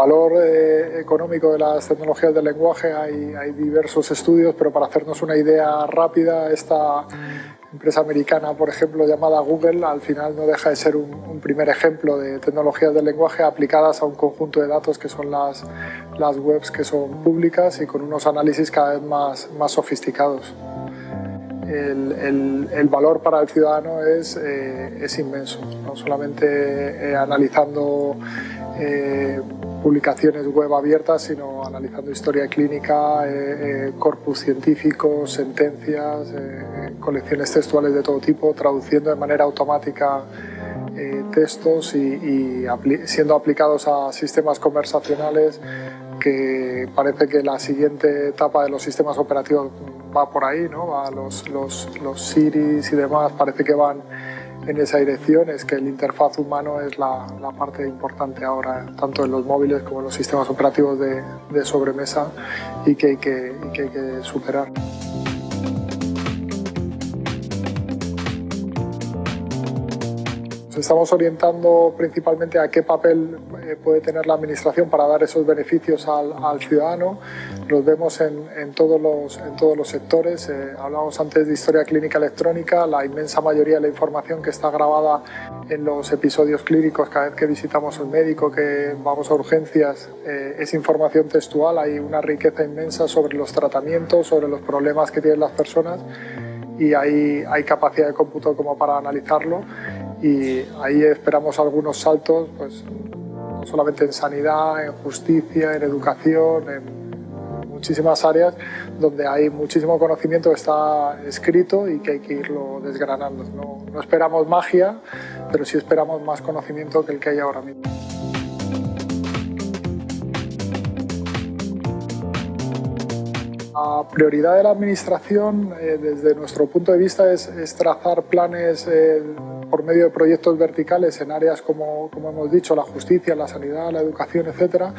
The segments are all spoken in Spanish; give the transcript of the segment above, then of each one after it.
valor eh, económico de las tecnologías del lenguaje hay, hay, diversos estudios, pero para hacernos una idea rápida, esta empresa americana, por ejemplo, llamada Google, al final no deja de ser un, un primer ejemplo de tecnologías del lenguaje aplicadas a un conjunto de datos que son las, las webs que son públicas y con unos análisis cada vez más, más sofisticados. El, el, el, valor para el ciudadano es, eh, es inmenso, no solamente eh, analizando eh, publicaciones web abiertas, sino analizando historia clínica, eh, eh, corpus científicos, sentencias, eh, colecciones textuales de todo tipo, traduciendo de manera automática textos y, siendo aplicados a sistemas conversacionales que parece que la siguiente etapa de los sistemas operativos va por ahí, ¿no? Va los, los, los Siris y demás parece que van en esa dirección es que el interfaz humano es la, parte importante ahora, tanto en los móviles como en los sistemas operativos de, sobremesa y que, hay que superar. Nos estamos orientando principalmente a qué papel eh, puede tener la Administración para dar esos beneficios al, al ciudadano. Los vemos en, en, todos, los, en todos los sectores. Eh, hablábamos antes de historia clínica electrónica. La inmensa mayoría de la información que está grabada en los episodios clínicos cada vez que visitamos al médico, que vamos a urgencias, eh, es información textual. Hay una riqueza inmensa sobre los tratamientos, sobre los problemas que tienen las personas y hay, hay capacidad de cómputo como para analizarlo y ahí esperamos algunos saltos, pues no solamente en sanidad, en justicia, en educación, en muchísimas áreas donde hay muchísimo conocimiento que está escrito y que hay que irlo desgranando. No, no esperamos magia, pero sí esperamos más conocimiento que el que hay ahora mismo. La prioridad de la Administración, eh, desde nuestro punto de vista, es, es trazar planes eh, por medio de proyectos verticales en áreas como, como hemos dicho, la justicia, la sanidad, la educación, etcétera,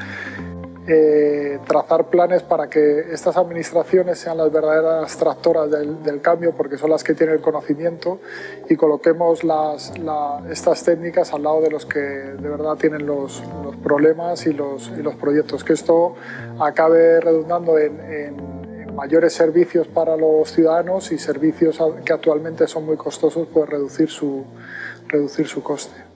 eh, trazar planes para que estas administraciones sean las verdaderas tractoras del, del, cambio porque son las que tienen el conocimiento y coloquemos las, la, estas técnicas al lado de los que de verdad tienen los, los problemas y los, y los, proyectos. Que esto acabe redundando en, en mayores servicios para los ciudadanos y servicios que actualmente son muy costosos, pues reducir su, reducir su coste.